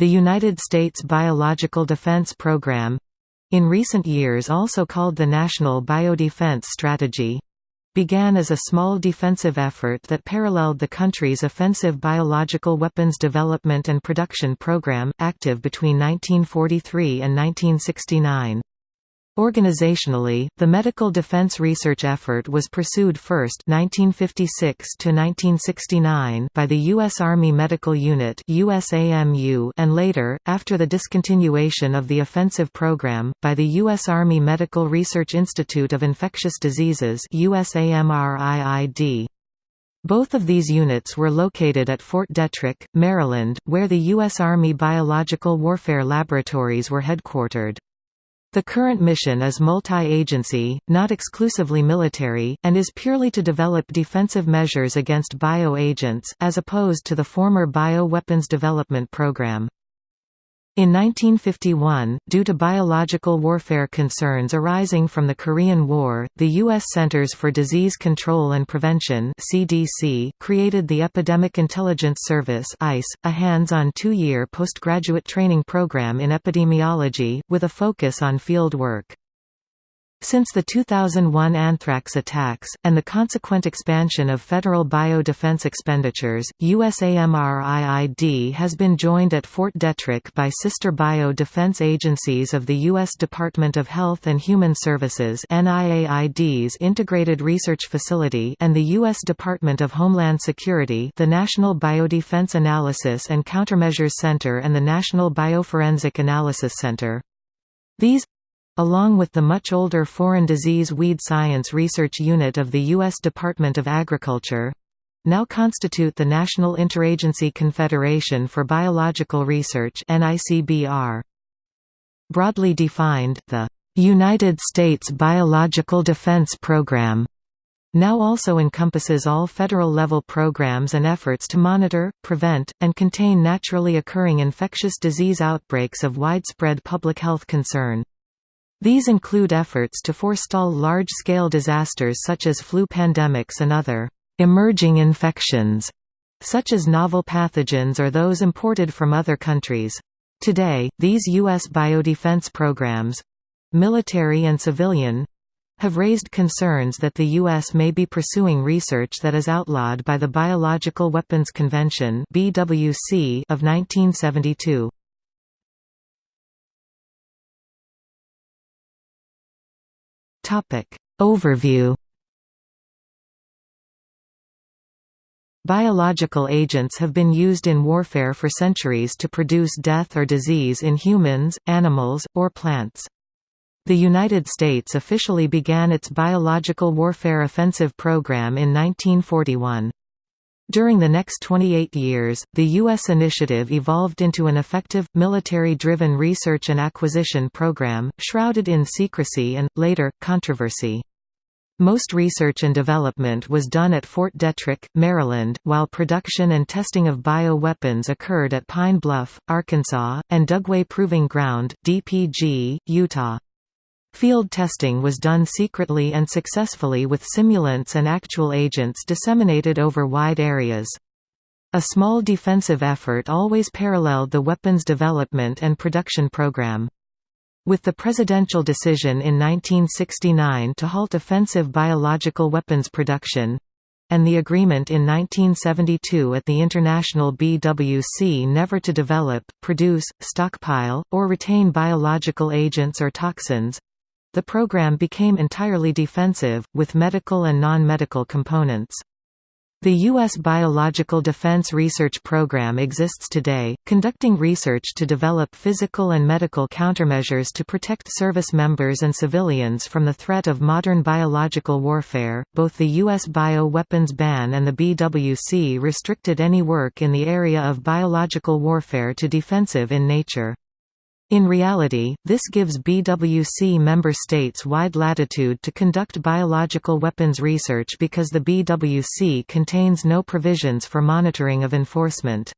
The United States Biological Defense Program in recent years also called the National Biodefense Strategy began as a small defensive effort that paralleled the country's offensive biological weapons development and production program, active between 1943 and 1969. Organizationally, the medical defense research effort was pursued first 1956 by the U.S. Army Medical Unit USAMU and later, after the discontinuation of the offensive program, by the U.S. Army Medical Research Institute of Infectious Diseases. Both of these units were located at Fort Detrick, Maryland, where the U.S. Army Biological Warfare Laboratories were headquartered. The current mission is multi-agency, not exclusively military, and is purely to develop defensive measures against bio-agents, as opposed to the former Bio-Weapons Development Program. In 1951, due to biological warfare concerns arising from the Korean War, the U.S. Centers for Disease Control and Prevention (CDC) created the Epidemic Intelligence Service (ICE), a hands-on two-year postgraduate training program in epidemiology, with a focus on field work. Since the 2001 anthrax attacks, and the consequent expansion of federal bio-defense expenditures, USAMRIID has been joined at Fort Detrick by sister bio-defense agencies of the U.S. Department of Health and Human Services NIAID's Integrated Research Facility and the U.S. Department of Homeland Security the National Biodefense Analysis and Countermeasures Center and the National Bioforensic Analysis Center. These along with the much older Foreign Disease Weed Science Research Unit of the U.S. Department of Agriculture now constitute the National Interagency Confederation for Biological Research Broadly defined, the United States Biological Defense Program now also encompasses all federal-level programs and efforts to monitor, prevent, and contain naturally occurring infectious disease outbreaks of widespread public health concern. These include efforts to forestall large-scale disasters such as flu pandemics and other «emerging infections», such as novel pathogens or those imported from other countries. Today, these U.S. biodefense programs—military and civilian, have raised concerns that the U.S. may be pursuing research that is outlawed by the Biological Weapons Convention of 1972. Topic. Overview Biological agents have been used in warfare for centuries to produce death or disease in humans, animals, or plants. The United States officially began its biological warfare offensive program in 1941. During the next 28 years, the U.S. initiative evolved into an effective, military-driven research and acquisition program, shrouded in secrecy and, later, controversy. Most research and development was done at Fort Detrick, Maryland, while production and testing of bio-weapons occurred at Pine Bluff, Arkansas, and Dugway Proving Ground, DPG, Utah. Field testing was done secretly and successfully with simulants and actual agents disseminated over wide areas. A small defensive effort always paralleled the weapons development and production program. With the presidential decision in 1969 to halt offensive biological weapons production, and the agreement in 1972 at the International BWC never to develop, produce, stockpile, or retain biological agents or toxins, the program became entirely defensive, with medical and non-medical components. The U.S. Biological Defense Research Program exists today, conducting research to develop physical and medical countermeasures to protect service members and civilians from the threat of modern biological warfare. Both the U.S. bio-weapons ban and the BWC restricted any work in the area of biological warfare to defensive in nature. In reality, this gives BWC member states wide latitude to conduct biological weapons research because the BWC contains no provisions for monitoring of enforcement.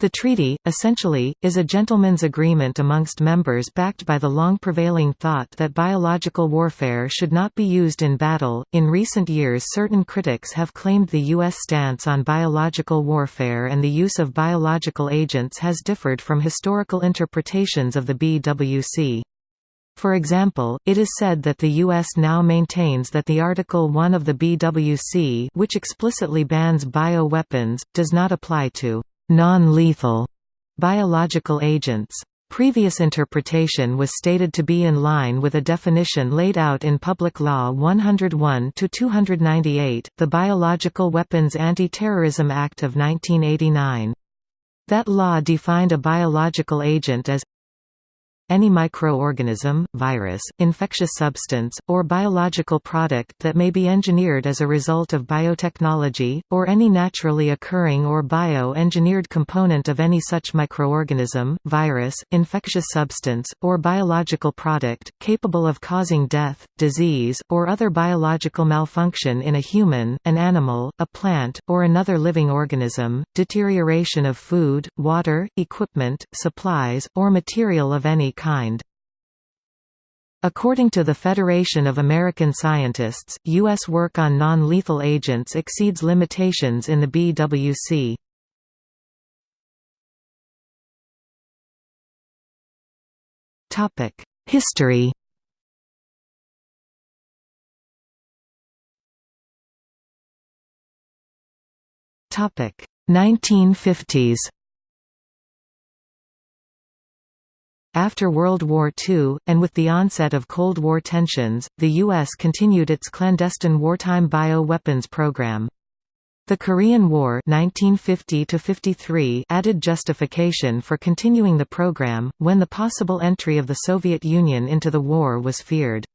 The treaty, essentially, is a gentleman's agreement amongst members backed by the long prevailing thought that biological warfare should not be used in battle. In recent years, certain critics have claimed the U.S. stance on biological warfare and the use of biological agents has differed from historical interpretations of the BWC. For example, it is said that the U.S. now maintains that the Article 1 of the BWC which explicitly bans bioweapons, does not apply to non-lethal biological agents. Previous interpretation was stated to be in line with a definition laid out in Public Law 101-298, the Biological Weapons Anti-Terrorism Act of 1989. That law defined a biological agent as any microorganism, virus, infectious substance, or biological product that may be engineered as a result of biotechnology, or any naturally occurring or bio-engineered component of any such microorganism, virus, infectious substance, or biological product, capable of causing death, disease, or other biological malfunction in a human, an animal, a plant, or another living organism, deterioration of food, water, equipment, supplies, or material of any kind. According to the Federation of American Scientists, U.S. work on non-lethal agents exceeds limitations in the BWC. History Topic 1950s After World War II, and with the onset of Cold War tensions, the U.S. continued its clandestine wartime bio-weapons program. The Korean War 1950 added justification for continuing the program, when the possible entry of the Soviet Union into the war was feared.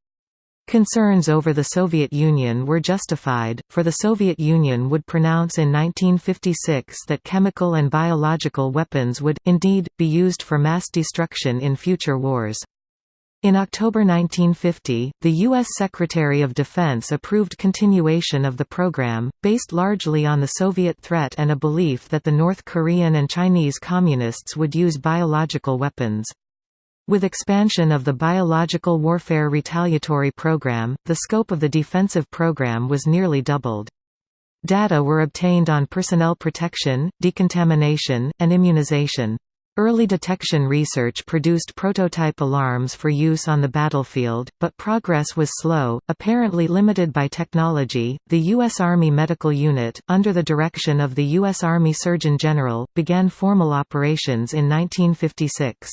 Concerns over the Soviet Union were justified, for the Soviet Union would pronounce in 1956 that chemical and biological weapons would, indeed, be used for mass destruction in future wars. In October 1950, the U.S. Secretary of Defense approved continuation of the program, based largely on the Soviet threat and a belief that the North Korean and Chinese Communists would use biological weapons. With expansion of the Biological Warfare Retaliatory Program, the scope of the defensive program was nearly doubled. Data were obtained on personnel protection, decontamination, and immunization. Early detection research produced prototype alarms for use on the battlefield, but progress was slow, apparently limited by technology. The U.S. Army Medical Unit, under the direction of the U.S. Army Surgeon General, began formal operations in 1956.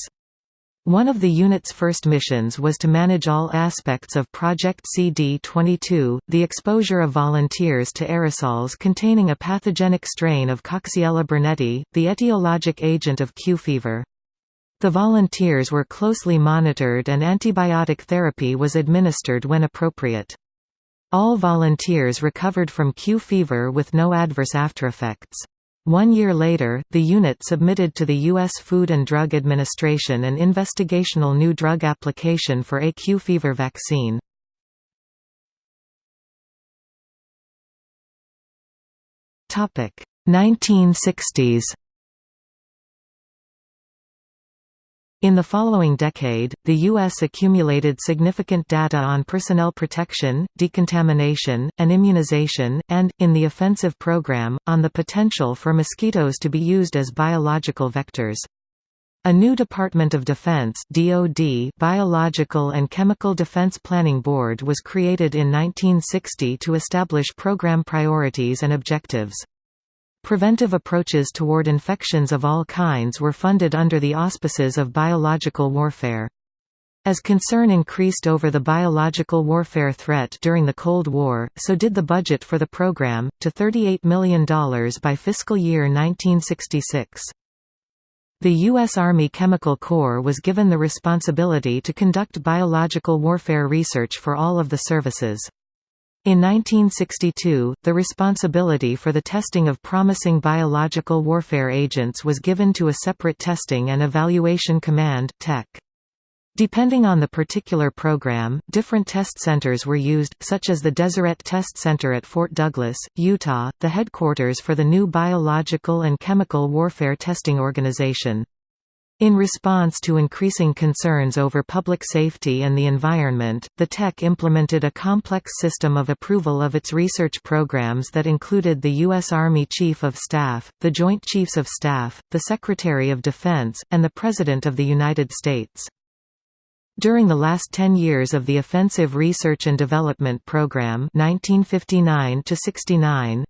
One of the unit's first missions was to manage all aspects of Project CD22, the exposure of volunteers to aerosols containing a pathogenic strain of Coxiella burnetii, the etiologic agent of Q fever. The volunteers were closely monitored and antibiotic therapy was administered when appropriate. All volunteers recovered from Q fever with no adverse aftereffects. One year later, the unit submitted to the U.S. Food and Drug Administration an investigational new drug application for a Q fever vaccine. Topic 1960s In the following decade, the U.S. accumulated significant data on personnel protection, decontamination, and immunization, and, in the offensive program, on the potential for mosquitoes to be used as biological vectors. A new Department of Defense DoD Biological and Chemical Defense Planning Board was created in 1960 to establish program priorities and objectives. Preventive approaches toward infections of all kinds were funded under the auspices of biological warfare. As concern increased over the biological warfare threat during the Cold War, so did the budget for the program, to $38 million by fiscal year 1966. The U.S. Army Chemical Corps was given the responsibility to conduct biological warfare research for all of the services. In 1962, the responsibility for the testing of promising biological warfare agents was given to a separate Testing and Evaluation Command TEC. Depending on the particular program, different test centers were used, such as the Deseret Test Center at Fort Douglas, Utah, the headquarters for the new Biological and Chemical Warfare Testing Organization. In response to increasing concerns over public safety and the environment, the TEC implemented a complex system of approval of its research programs that included the U.S. Army Chief of Staff, the Joint Chiefs of Staff, the Secretary of Defense, and the President of the United States. During the last 10 years of the Offensive Research and Development Program 1959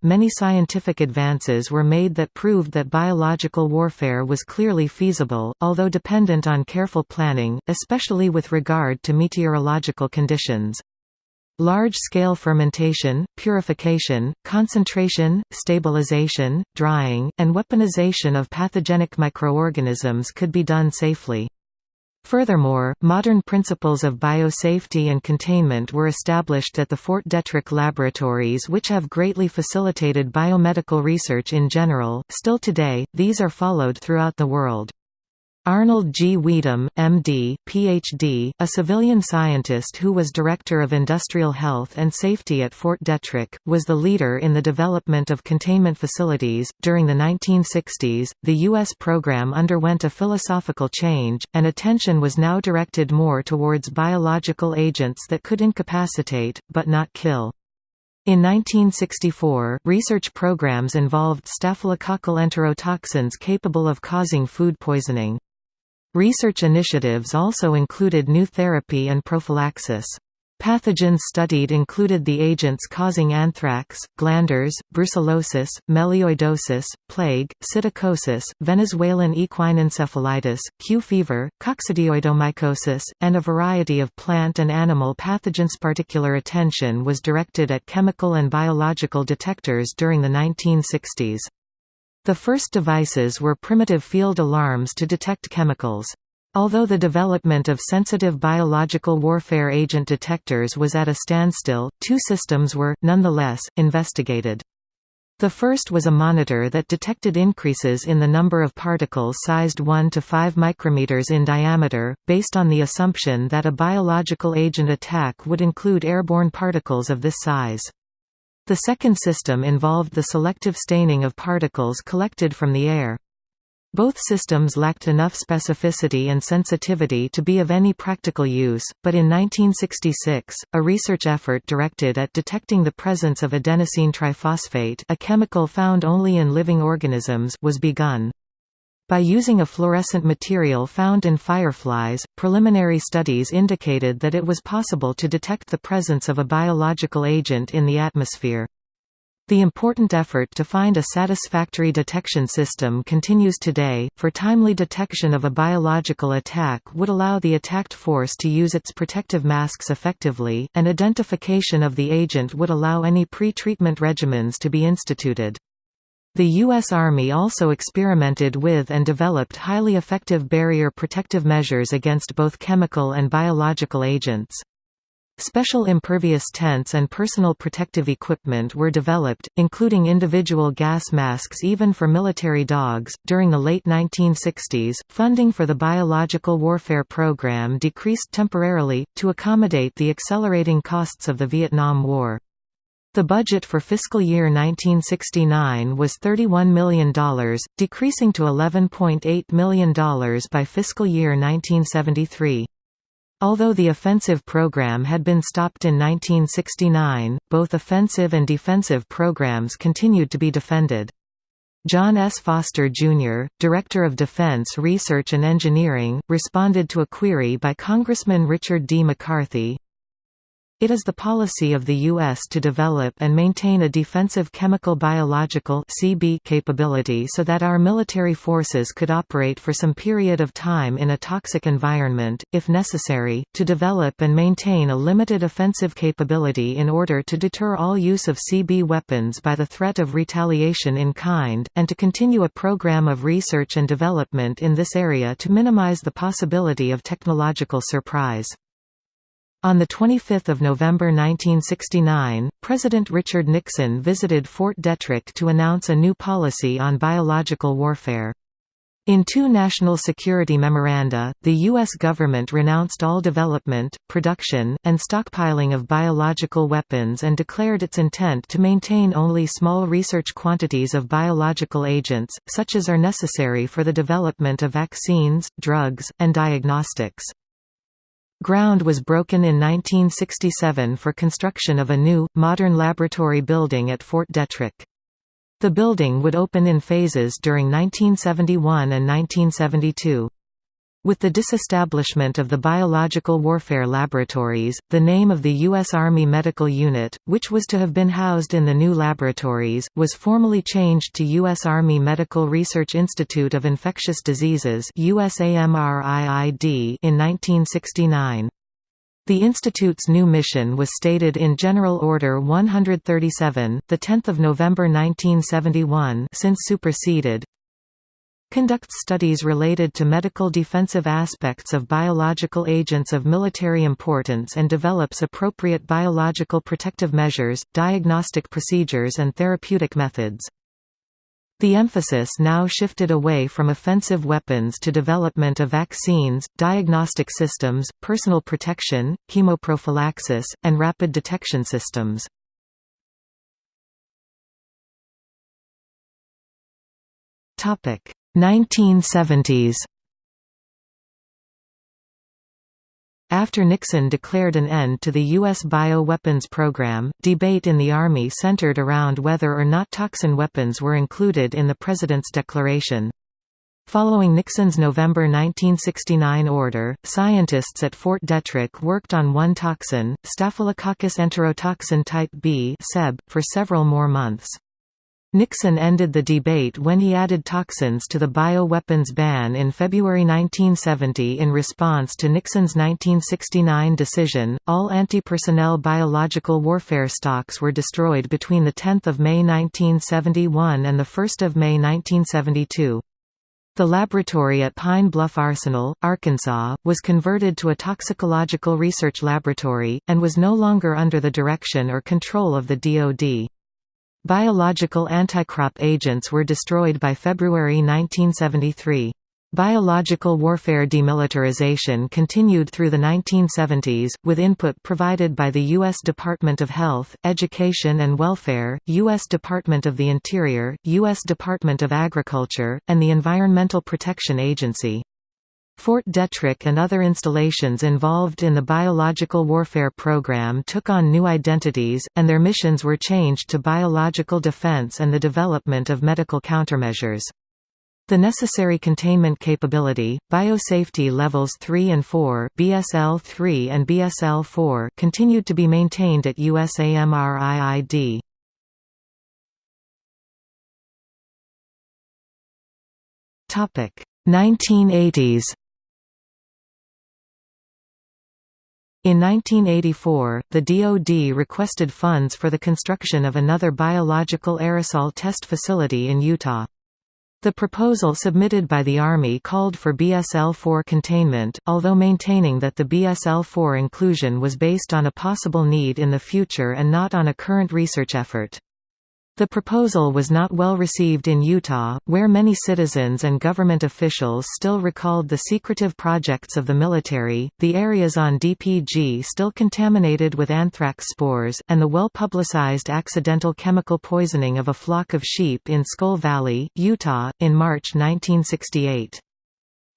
many scientific advances were made that proved that biological warfare was clearly feasible, although dependent on careful planning, especially with regard to meteorological conditions. Large-scale fermentation, purification, concentration, stabilization, drying, and weaponization of pathogenic microorganisms could be done safely. Furthermore, modern principles of biosafety and containment were established at the Fort Detrick laboratories which have greatly facilitated biomedical research in general. Still today, these are followed throughout the world. Arnold G. Wedum, M.D., Ph.D., a civilian scientist who was Director of Industrial Health and Safety at Fort Detrick, was the leader in the development of containment facilities. During the 1960s, the U.S. program underwent a philosophical change, and attention was now directed more towards biological agents that could incapacitate, but not kill. In 1964, research programs involved staphylococcal enterotoxins capable of causing food poisoning. Research initiatives also included new therapy and prophylaxis. Pathogens studied included the agents causing anthrax, glanders, brucellosis, melioidosis, plague, psittacosis, Venezuelan equine encephalitis, Q fever, coccidioidomycosis, and a variety of plant and animal pathogens. Particular attention was directed at chemical and biological detectors during the 1960s. The first devices were primitive field alarms to detect chemicals. Although the development of sensitive biological warfare agent detectors was at a standstill, two systems were, nonetheless, investigated. The first was a monitor that detected increases in the number of particles sized 1 to 5 micrometers in diameter, based on the assumption that a biological agent attack would include airborne particles of this size. The second system involved the selective staining of particles collected from the air. Both systems lacked enough specificity and sensitivity to be of any practical use, but in 1966, a research effort directed at detecting the presence of adenosine triphosphate a chemical found only in living organisms was begun. By using a fluorescent material found in fireflies, preliminary studies indicated that it was possible to detect the presence of a biological agent in the atmosphere. The important effort to find a satisfactory detection system continues today, for timely detection of a biological attack would allow the attacked force to use its protective masks effectively, and identification of the agent would allow any pre-treatment regimens to be instituted. The U.S. Army also experimented with and developed highly effective barrier protective measures against both chemical and biological agents. Special impervious tents and personal protective equipment were developed, including individual gas masks even for military dogs. During the late 1960s, funding for the biological warfare program decreased temporarily, to accommodate the accelerating costs of the Vietnam War. The budget for fiscal year 1969 was $31 million, decreasing to $11.8 million by fiscal year 1973. Although the offensive program had been stopped in 1969, both offensive and defensive programs continued to be defended. John S. Foster, Jr., Director of Defense Research and Engineering, responded to a query by Congressman Richard D. McCarthy, it is the policy of the U.S. to develop and maintain a defensive chemical biological capability so that our military forces could operate for some period of time in a toxic environment, if necessary, to develop and maintain a limited offensive capability in order to deter all use of CB weapons by the threat of retaliation in kind, and to continue a program of research and development in this area to minimize the possibility of technological surprise. On 25 November 1969, President Richard Nixon visited Fort Detrick to announce a new policy on biological warfare. In two national security memoranda, the U.S. government renounced all development, production, and stockpiling of biological weapons and declared its intent to maintain only small research quantities of biological agents, such as are necessary for the development of vaccines, drugs, and diagnostics. Ground was broken in 1967 for construction of a new, modern laboratory building at Fort Detrick. The building would open in phases during 1971 and 1972. With the disestablishment of the Biological Warfare Laboratories, the name of the U.S. Army Medical Unit, which was to have been housed in the new laboratories, was formally changed to U.S. Army Medical Research Institute of Infectious Diseases in 1969. The institute's new mission was stated in General Order 137, the 10th of November 1971, since superseded. Conducts studies related to medical defensive aspects of biological agents of military importance and develops appropriate biological protective measures, diagnostic procedures and therapeutic methods. The emphasis now shifted away from offensive weapons to development of vaccines, diagnostic systems, personal protection, chemoprophylaxis, and rapid detection systems. Topic 1970s After Nixon declared an end to the U.S. bioweapons program, debate in the Army centered around whether or not toxin weapons were included in the President's declaration. Following Nixon's November 1969 order, scientists at Fort Detrick worked on one toxin, Staphylococcus enterotoxin type B for several more months. Nixon ended the debate when he added toxins to the bioweapons ban in February 1970 in response to Nixon's 1969 decision. All anti-personnel biological warfare stocks were destroyed between 10 May 1971 and 1 May 1972. The laboratory at Pine Bluff Arsenal, Arkansas, was converted to a toxicological research laboratory, and was no longer under the direction or control of the DoD. Biological anticrop agents were destroyed by February 1973. Biological warfare demilitarization continued through the 1970s, with input provided by the U.S. Department of Health, Education and Welfare, U.S. Department of the Interior, U.S. Department of Agriculture, and the Environmental Protection Agency. Fort Detrick and other installations involved in the biological warfare program took on new identities, and their missions were changed to biological defense and the development of medical countermeasures. The necessary containment capability, biosafety levels 3 and 4 BSL-3 and BSL-4 continued to be maintained at USAMRIID. Topic 1980s In 1984, the DoD requested funds for the construction of another biological aerosol test facility in Utah. The proposal submitted by the Army called for BSL-4 containment, although maintaining that the BSL-4 inclusion was based on a possible need in the future and not on a current research effort. The proposal was not well received in Utah, where many citizens and government officials still recalled the secretive projects of the military, the areas on DPG still contaminated with anthrax spores, and the well-publicized accidental chemical poisoning of a flock of sheep in Skull Valley, Utah, in March 1968.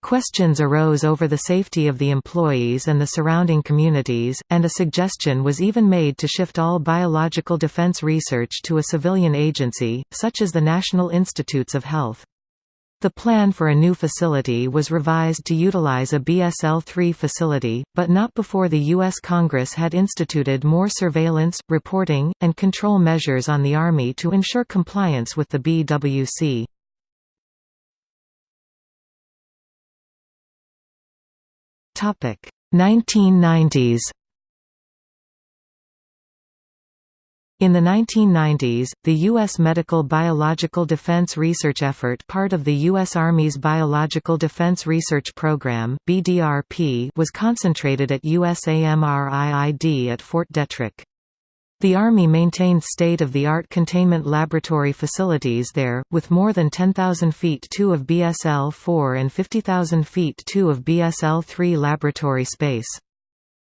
Questions arose over the safety of the employees and the surrounding communities, and a suggestion was even made to shift all biological defense research to a civilian agency, such as the National Institutes of Health. The plan for a new facility was revised to utilize a BSL-3 facility, but not before the U.S. Congress had instituted more surveillance, reporting, and control measures on the Army to ensure compliance with the BWC. 1990s In the 1990s, the U.S. Medical Biological Defense Research Effort part of the U.S. Army's Biological Defense Research Program was concentrated at USAMRIID at Fort Detrick. The Army maintained state-of-the-art containment laboratory facilities there, with more than 10,000 feet 2 of BSL-4 and 50,000 feet 2 of BSL-3 laboratory space.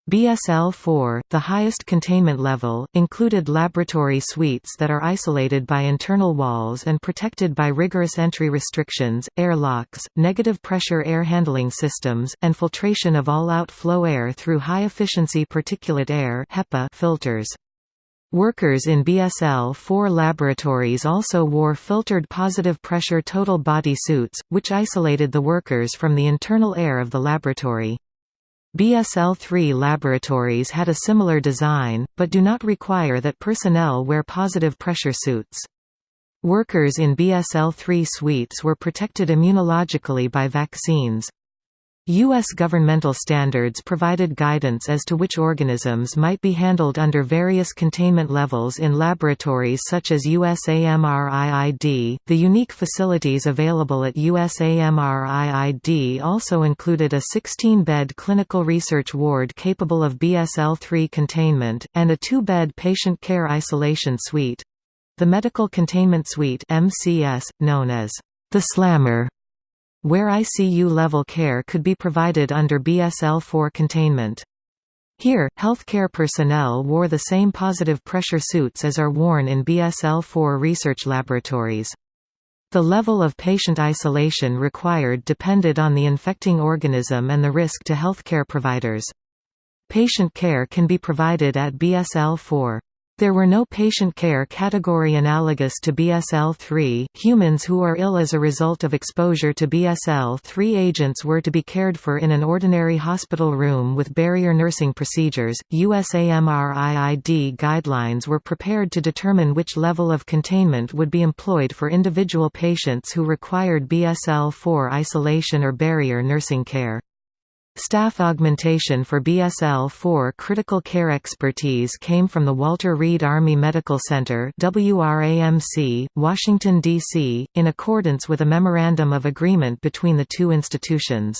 BSL-4, the highest containment level, included laboratory suites that are isolated by internal walls and protected by rigorous entry restrictions, air locks, negative pressure air handling systems, and filtration of all outflow air through high-efficiency particulate air filters. Workers in BSL-4 laboratories also wore filtered positive pressure total body suits, which isolated the workers from the internal air of the laboratory. BSL-3 laboratories had a similar design, but do not require that personnel wear positive pressure suits. Workers in BSL-3 suites were protected immunologically by vaccines. U.S. governmental standards provided guidance as to which organisms might be handled under various containment levels in laboratories such as USAMRIID. The unique facilities available at USAMRIID also included a 16 bed clinical research ward capable of BSL 3 containment, and a two bed patient care isolation suite the Medical Containment Suite, known as the Slammer where ICU-level care could be provided under BSL-4 containment. Here, healthcare personnel wore the same positive pressure suits as are worn in BSL-4 research laboratories. The level of patient isolation required depended on the infecting organism and the risk to healthcare providers. Patient care can be provided at BSL-4. There were no patient care category analogous to BSL-3. Humans who are ill as a result of exposure to BSL-3 agents were to be cared for in an ordinary hospital room with barrier nursing procedures. USAMRIID guidelines were prepared to determine which level of containment would be employed for individual patients who required BSL-4 isolation or barrier nursing care. Staff augmentation for BSL-4 critical care expertise came from the Walter Reed Army Medical Center WRAMC, Washington, D.C., in accordance with a Memorandum of Agreement between the two institutions.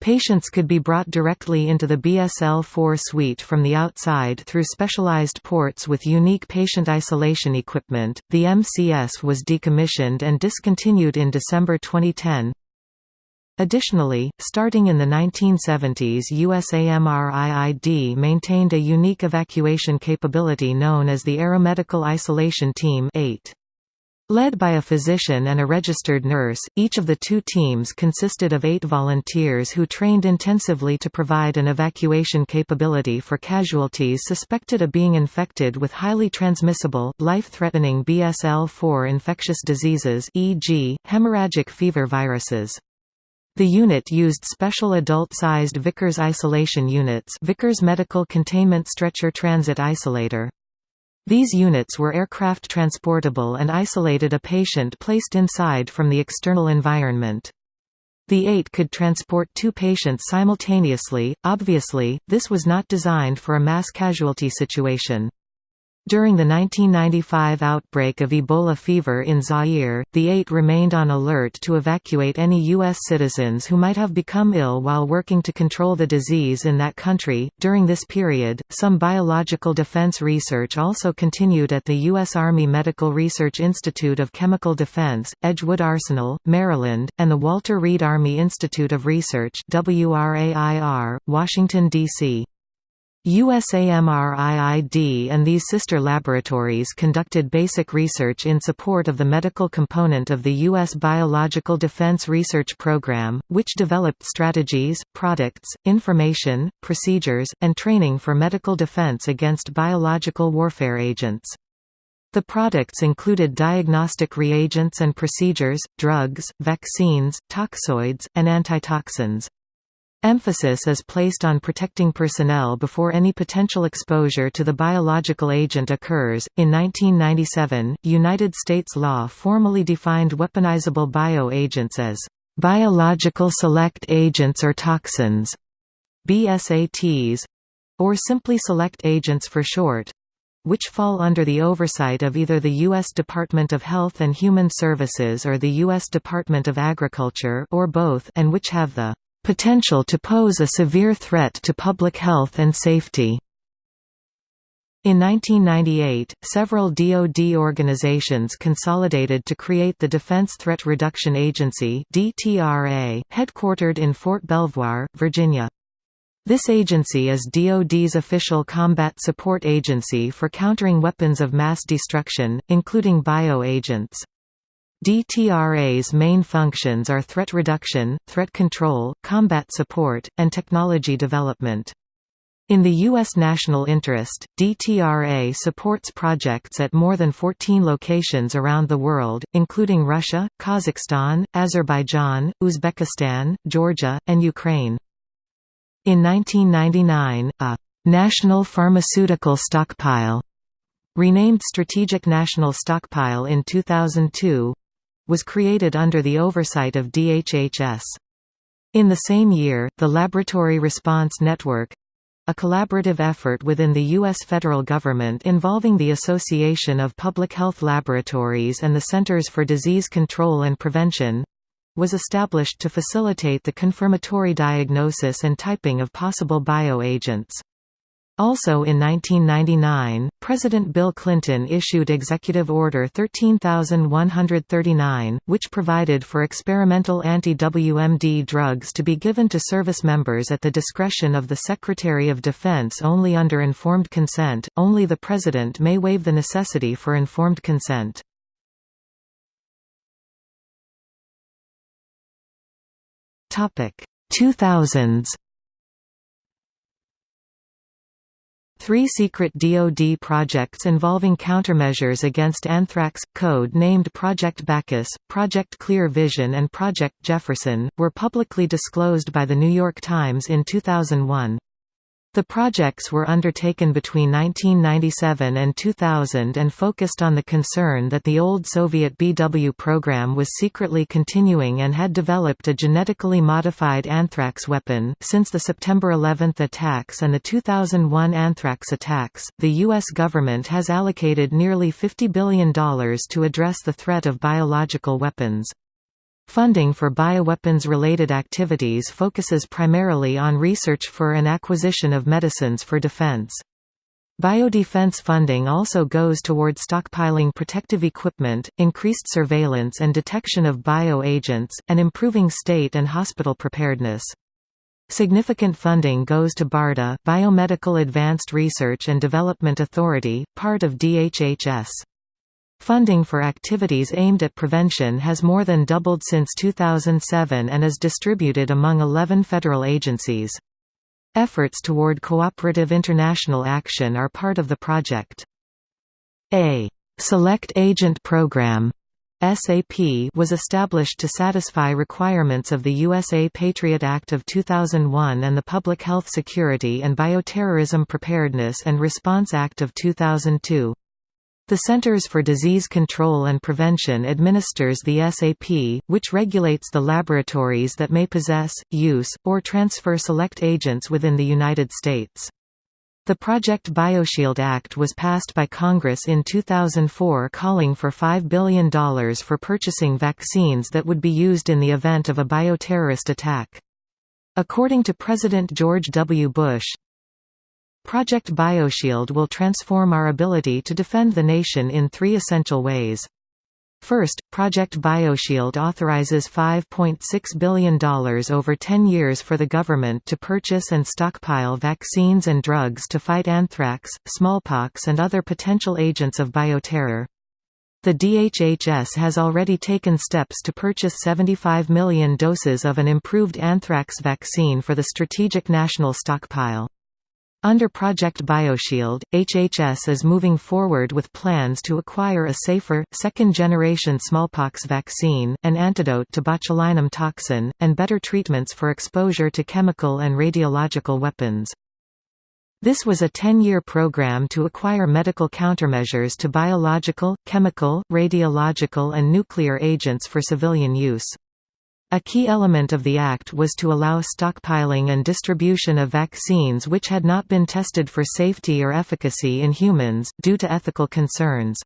Patients could be brought directly into the BSL-4 suite from the outside through specialized ports with unique patient isolation equipment. The MCS was decommissioned and discontinued in December 2010. Additionally, starting in the 1970s USAMRIID maintained a unique evacuation capability known as the Aeromedical Isolation Team 8. Led by a physician and a registered nurse, each of the two teams consisted of eight volunteers who trained intensively to provide an evacuation capability for casualties suspected of being infected with highly transmissible, life-threatening BSL-4 infectious diseases e.g., hemorrhagic fever viruses. The unit used special adult-sized Vickers isolation units Vickers Medical Containment Stretcher Transit Isolator. These units were aircraft transportable and isolated a patient placed inside from the external environment. The 8 could transport two patients simultaneously, obviously, this was not designed for a mass casualty situation. During the 1995 outbreak of Ebola fever in Zaire, the eight remained on alert to evacuate any U.S. citizens who might have become ill while working to control the disease in that country. During this period, some biological defense research also continued at the U.S. Army Medical Research Institute of Chemical Defense, Edgewood Arsenal, Maryland, and the Walter Reed Army Institute of Research, Washington, D.C. USAMRIID and these sister laboratories conducted basic research in support of the medical component of the U.S. Biological Defense Research Program, which developed strategies, products, information, procedures, and training for medical defense against biological warfare agents. The products included diagnostic reagents and procedures, drugs, vaccines, toxoids, and antitoxins. Emphasis is placed on protecting personnel before any potential exposure to the biological agent occurs. In 1997, United States law formally defined weaponizable bioagents as biological select agents or toxins, BSATs, or simply select agents for short, which fall under the oversight of either the U.S. Department of Health and Human Services or the U.S. Department of Agriculture or both and which have the potential to pose a severe threat to public health and safety. In 1998, several DoD organizations consolidated to create the Defense Threat Reduction Agency headquartered in Fort Belvoir, Virginia. This agency is DoD's official combat support agency for countering weapons of mass destruction, including bioagents. DTRA's main functions are threat reduction, threat control, combat support, and technology development. In the U.S. national interest, DTRA supports projects at more than 14 locations around the world, including Russia, Kazakhstan, Azerbaijan, Uzbekistan, Georgia, and Ukraine. In 1999, a «National Pharmaceutical Stockpile» renamed Strategic National Stockpile in 2002 was created under the oversight of DHHS. In the same year, the Laboratory Response Network a collaborative effort within the U.S. federal government involving the Association of Public Health Laboratories and the Centers for Disease Control and Prevention was established to facilitate the confirmatory diagnosis and typing of possible bioagents. Also in 1999, President Bill Clinton issued Executive Order 13139, which provided for experimental anti-WMD drugs to be given to service members at the discretion of the Secretary of Defense only under informed consent, only the President may waive the necessity for informed consent. Topic 2000s Three secret DoD projects involving countermeasures against anthrax, code named Project Bacchus, Project Clear Vision and Project Jefferson, were publicly disclosed by The New York Times in 2001. The projects were undertaken between 1997 and 2000 and focused on the concern that the old Soviet BW program was secretly continuing and had developed a genetically modified anthrax weapon. Since the September 11 attacks and the 2001 anthrax attacks, the U.S. government has allocated nearly $50 billion to address the threat of biological weapons. Funding for bioweapons-related activities focuses primarily on research for and acquisition of medicines for defense. Biodefense funding also goes toward stockpiling protective equipment, increased surveillance and detection of bioagents, and improving state and hospital preparedness. Significant funding goes to BARDA Biomedical Advanced Research and Development Authority, part of DHHS. Funding for activities aimed at prevention has more than doubled since 2007 and is distributed among 11 federal agencies. Efforts toward cooperative international action are part of the project. A Select Agent Program SAP was established to satisfy requirements of the USA Patriot Act of 2001 and the Public Health Security and Bioterrorism Preparedness and Response Act of 2002. The Centers for Disease Control and Prevention administers the SAP, which regulates the laboratories that may possess, use, or transfer select agents within the United States. The Project BioShield Act was passed by Congress in 2004 calling for $5 billion for purchasing vaccines that would be used in the event of a bioterrorist attack. According to President George W. Bush, Project BioShield will transform our ability to defend the nation in three essential ways. First, Project BioShield authorizes $5.6 billion over 10 years for the government to purchase and stockpile vaccines and drugs to fight anthrax, smallpox and other potential agents of bioterror. The DHHS has already taken steps to purchase 75 million doses of an improved anthrax vaccine for the Strategic National Stockpile. Under Project BioShield, HHS is moving forward with plans to acquire a safer, second-generation smallpox vaccine, an antidote to botulinum toxin, and better treatments for exposure to chemical and radiological weapons. This was a 10-year program to acquire medical countermeasures to biological, chemical, radiological and nuclear agents for civilian use. A key element of the Act was to allow stockpiling and distribution of vaccines which had not been tested for safety or efficacy in humans, due to ethical concerns.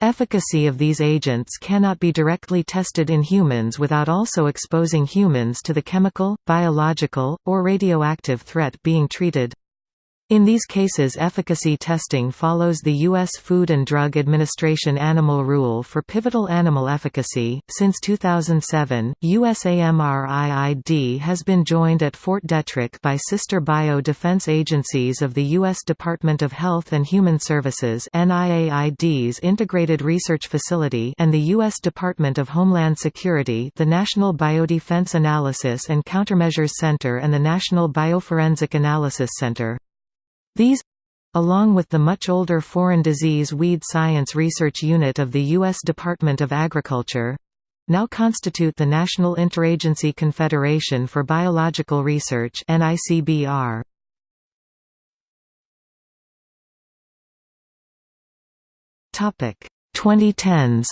Efficacy of these agents cannot be directly tested in humans without also exposing humans to the chemical, biological, or radioactive threat being treated. In these cases efficacy testing follows the U.S. Food and Drug Administration Animal Rule for pivotal animal efficacy. Since 2007, USAMRIID has been joined at Fort Detrick by sister bio-defense agencies of the U.S. Department of Health and Human Services NIAID's Integrated Research Facility and the U.S. Department of Homeland Security the National Biodefense Analysis and Countermeasures Center and the National Bioforensic Analysis Center. These along with the much older Foreign Disease Weed Science Research Unit of the U.S. Department of Agriculture now constitute the National Interagency Confederation for Biological Research NICBR. Topic 2010s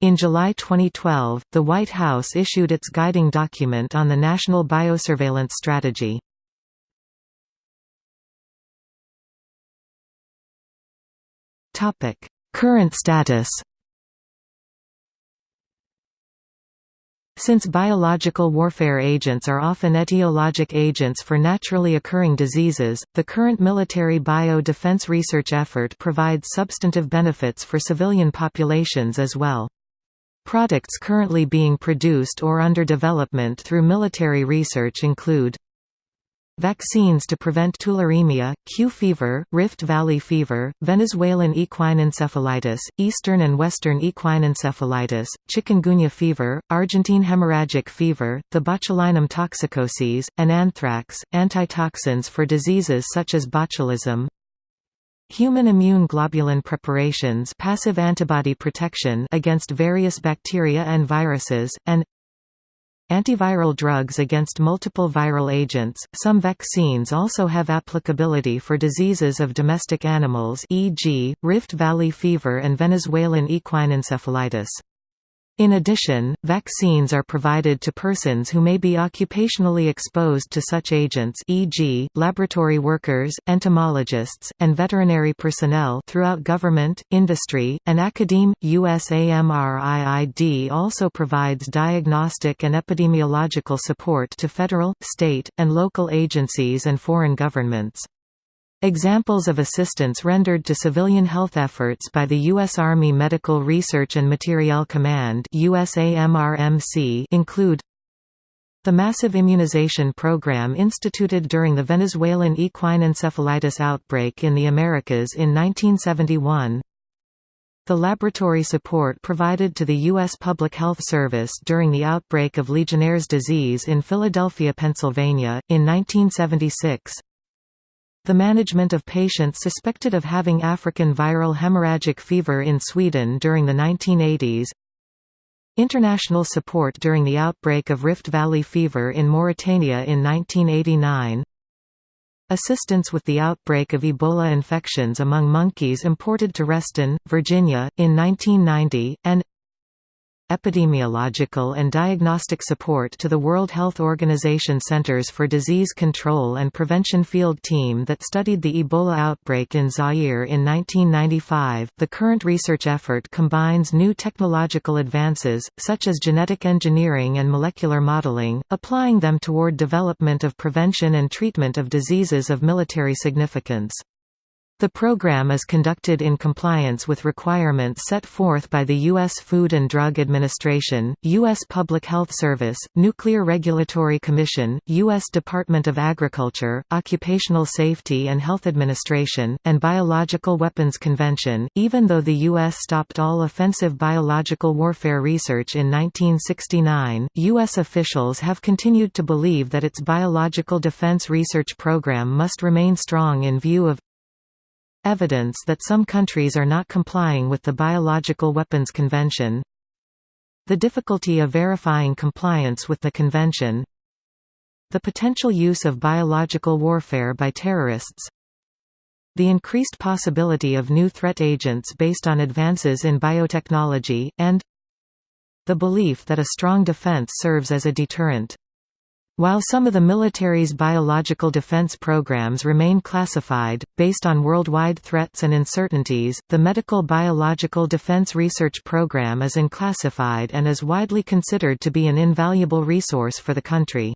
In July 2012, the White House issued its guiding document on the National Biosurveillance Strategy. Current status Since biological warfare agents are often etiologic agents for naturally occurring diseases, the current military bio-defense research effort provides substantive benefits for civilian populations as well. Products currently being produced or under development through military research include Vaccines to prevent tularemia, Q fever, Rift Valley fever, Venezuelan equine encephalitis, Eastern and Western equine encephalitis, chikungunya fever, Argentine hemorrhagic fever, the botulinum toxicoses, and anthrax, antitoxins for diseases such as botulism, Human immune globulin preparations passive antibody protection against various bacteria and viruses, and Antiviral drugs against multiple viral agents. Some vaccines also have applicability for diseases of domestic animals, e.g., Rift Valley fever and Venezuelan equine encephalitis. In addition, vaccines are provided to persons who may be occupationally exposed to such agents e.g., laboratory workers, entomologists, and veterinary personnel throughout government, industry, and academe. USAMRIID also provides diagnostic and epidemiological support to federal, state, and local agencies and foreign governments. Examples of assistance rendered to civilian health efforts by the U.S. Army Medical Research and Materiel Command include the massive immunization program instituted during the Venezuelan equine encephalitis outbreak in the Americas in 1971, the laboratory support provided to the U.S. Public Health Service during the outbreak of Legionnaire's disease in Philadelphia, Pennsylvania, in 1976, the management of patients suspected of having African viral hemorrhagic fever in Sweden during the 1980s International support during the outbreak of Rift Valley fever in Mauritania in 1989 Assistance with the outbreak of Ebola infections among monkeys imported to Reston, Virginia, in 1990, and epidemiological and diagnostic support to the World Health Organization Centers for Disease Control and Prevention field team that studied the Ebola outbreak in Zaire in 1995. The current research effort combines new technological advances, such as genetic engineering and molecular modeling, applying them toward development of prevention and treatment of diseases of military significance. The program is conducted in compliance with requirements set forth by the U.S. Food and Drug Administration, U.S. Public Health Service, Nuclear Regulatory Commission, U.S. Department of Agriculture, Occupational Safety and Health Administration, and Biological Weapons Convention. Even though the U.S. stopped all offensive biological warfare research in 1969, U.S. officials have continued to believe that its biological defense research program must remain strong in view of Evidence that some countries are not complying with the Biological Weapons Convention The difficulty of verifying compliance with the convention The potential use of biological warfare by terrorists the increased possibility of new threat agents based on advances in biotechnology, and the belief that a strong defense serves as a deterrent. While some of the military's biological defense programs remain classified, based on worldwide threats and uncertainties, the Medical Biological Defense Research Program is unclassified and is widely considered to be an invaluable resource for the country.